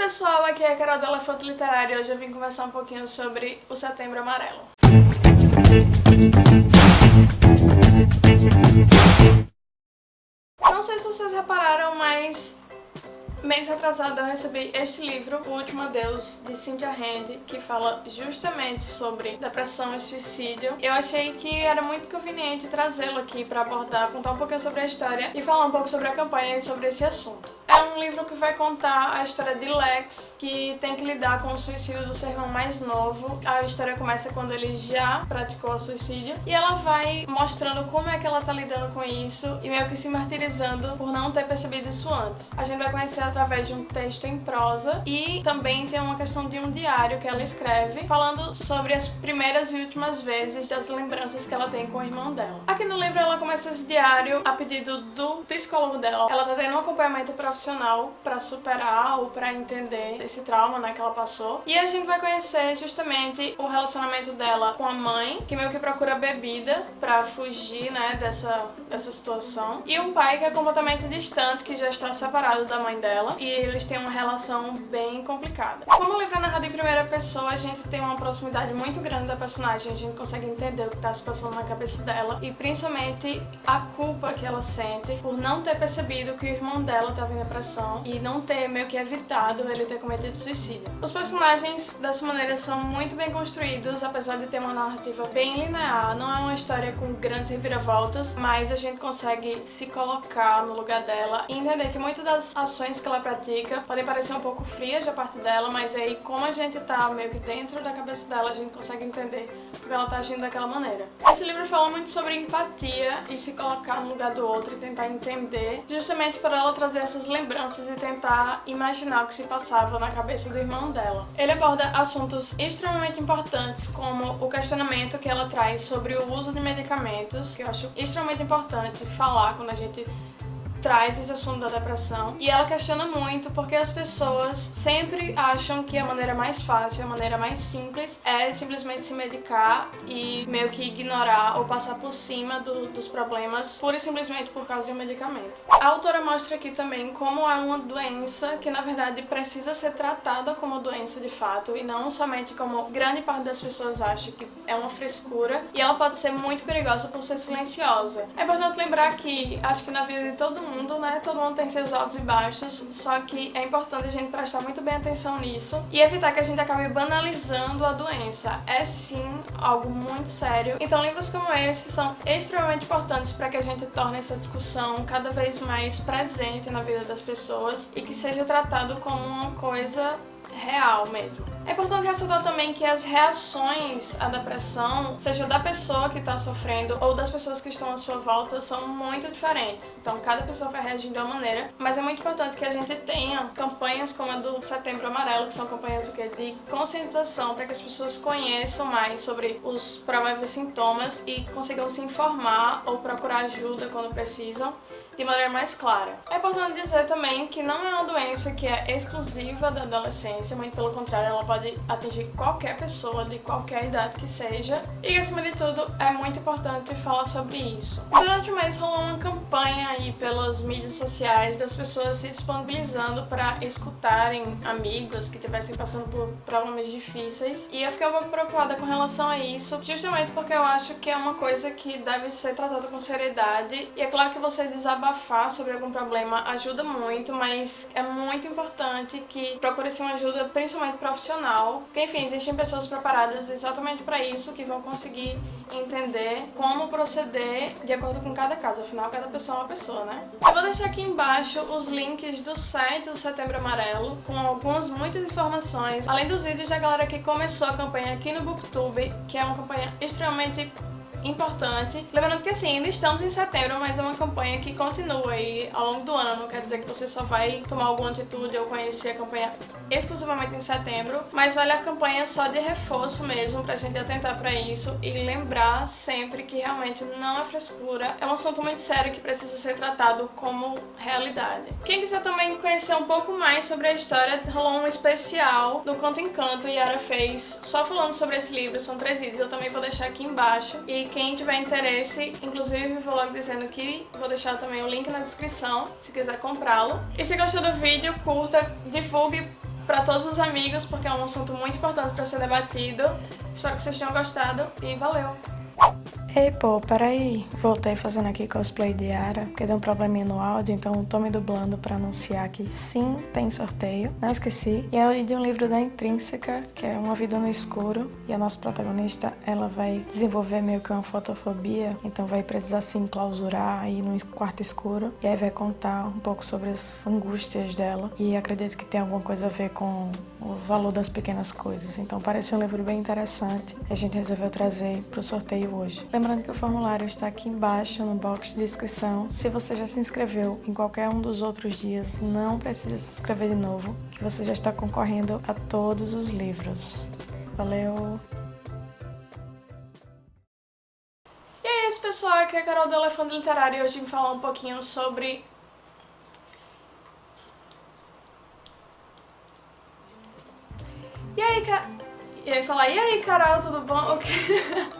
pessoal, aqui é a Carol do Elefante Literário e hoje eu vim conversar um pouquinho sobre o Setembro Amarelo. Não sei se vocês repararam, mas Mês atrasado eu recebi este livro, O Último Adeus, de Cynthia Hand, que fala justamente sobre depressão e suicídio. Eu achei que era muito conveniente trazê-lo aqui para abordar, contar um pouquinho sobre a história e falar um pouco sobre a campanha e sobre esse assunto. É um livro que vai contar a história de Lex, que tem que lidar com o suicídio do seu irmão mais novo. A história começa quando ele já praticou o suicídio e ela vai mostrando como é que ela tá lidando com isso e meio que se martirizando por não ter percebido isso antes. A gente vai conhecer através de um texto em prosa e também tem uma questão de um diário que ela escreve falando sobre as primeiras e últimas vezes das lembranças que ela tem com o irmão dela. Aqui no livro ela começa esse diário a pedido do psicólogo dela. Ela tá tendo um acompanhamento profissional para superar ou para entender esse trauma né, que ela passou. E a gente vai conhecer justamente o relacionamento dela com a mãe, que meio que procura bebida para fugir né, dessa, dessa situação. E um pai que é completamente distante, que já está separado da mãe dela e eles têm uma relação bem complicada. Como o livro é narrado em primeira pessoa, a gente tem uma proximidade muito grande da personagem, a gente consegue entender o que está se passando na cabeça dela e principalmente a culpa que ela sente por não ter percebido que o irmão dela estava em depressão e não ter meio que evitado ele ter cometido suicídio. Os personagens dessa maneira são muito bem construídos, apesar de ter uma narrativa bem linear, não é uma história com grandes reviravoltas, mas a gente consegue se colocar no lugar dela e entender que muitas das ações que ela pratica podem parecer um pouco frias da parte dela, mas aí como a gente tá meio que dentro da cabeça dela, a gente consegue entender porque ela tá agindo daquela maneira. Esse livro fala muito sobre empatia e se colocar no lugar do outro e tentar entender, justamente para ela trazer essas lembranças e tentar imaginar o que se passava na cabeça do irmão dela. Ele aborda assuntos extremamente importantes, como o questionamento que ela traz sobre o uso de medicamentos, que eu acho extremamente importante falar quando a gente traz esse assunto da depressão e ela questiona muito porque as pessoas sempre acham que a maneira mais fácil, a maneira mais simples é simplesmente se medicar e meio que ignorar ou passar por cima do, dos problemas pura e simplesmente por causa de um medicamento. A autora mostra aqui também como é uma doença que na verdade precisa ser tratada como doença de fato e não somente como grande parte das pessoas acha que é uma frescura e ela pode ser muito perigosa por ser silenciosa. É importante lembrar que acho que na vida de todo mundo mundo, né? Todo mundo tem seus altos e baixos, só que é importante a gente prestar muito bem atenção nisso e evitar que a gente acabe banalizando a doença. É sim algo muito sério. Então livros como esse são extremamente importantes para que a gente torne essa discussão cada vez mais presente na vida das pessoas e que seja tratado como uma coisa real mesmo. É importante ressaltar também que as reações à depressão, seja da pessoa que está sofrendo ou das pessoas que estão à sua volta, são muito diferentes. Então cada pessoa vai reagir de uma maneira, mas é muito importante que a gente tenha campanhas como a do Setembro Amarelo, que são campanhas de conscientização para que as pessoas conheçam mais sobre os prováveis sintomas e consigam se informar ou procurar ajuda quando precisam de maneira mais clara. É importante dizer também que não é uma doença que é exclusiva da adolescência, muito pelo contrário, ela pode atingir qualquer pessoa de qualquer idade que seja e acima de tudo, é muito importante falar sobre isso. Durante o mês rolou uma campanha aí pelas mídias sociais das pessoas se disponibilizando para escutarem amigos que estivessem passando por problemas difíceis e eu fiquei um pouco preocupada com relação a isso, justamente porque eu acho que é uma coisa que deve ser tratada com seriedade e é claro que você desabafar desabafar sobre algum problema ajuda muito, mas é muito importante que procure-se uma ajuda principalmente profissional, porque enfim, existem pessoas preparadas exatamente para isso, que vão conseguir entender como proceder de acordo com cada caso, afinal cada pessoa é uma pessoa, né? Eu vou deixar aqui embaixo os links do site do Setembro Amarelo, com algumas muitas informações, além dos vídeos da galera que começou a campanha aqui no Booktube, que é uma campanha extremamente importante. Lembrando que assim, ainda estamos em setembro, mas é uma campanha que continua aí ao longo do ano. Não quer dizer que você só vai tomar alguma atitude ou conhecer a campanha exclusivamente em setembro, mas vale a campanha só de reforço mesmo, pra gente atentar pra isso e lembrar sempre que realmente não é frescura, é um assunto muito sério que precisa ser tratado como realidade. Quem quiser também conhecer um pouco mais sobre a história, rolou um especial do Conto Encanto e Yara fez só falando sobre esse livro, são três vídeos, eu também vou deixar aqui embaixo. E quem tiver interesse, inclusive vou logo dizendo que vou deixar também o link na descrição, se quiser comprá-lo. E se gostou do vídeo, curta, divulgue para todos os amigos, porque é um assunto muito importante para ser debatido. Espero que vocês tenham gostado e valeu! Ei, pô, peraí. Voltei fazendo aqui cosplay de Ara, porque deu um probleminha no áudio, então tô me dublando pra anunciar que sim, tem sorteio. Não esqueci. E é de um livro da Intrínseca, que é Uma Vida no Escuro. E a nossa protagonista, ela vai desenvolver meio que uma fotofobia, então vai precisar se enclausurar aí num quarto escuro. E aí vai contar um pouco sobre as angústias dela. E acredito que tem alguma coisa a ver com o valor das pequenas coisas. Então parece um livro bem interessante. A gente resolveu trazer pro sorteio hoje. Lembrando que o formulário está aqui embaixo no box de inscrição. Se você já se inscreveu em qualquer um dos outros dias, não precisa se inscrever de novo, que você já está concorrendo a todos os livros. Valeu! E é isso, pessoal. Aqui é a Carol do Elefante Literário e hoje vim falar um pouquinho sobre... E aí, ca... E aí, falar, e aí, Carol, tudo bom?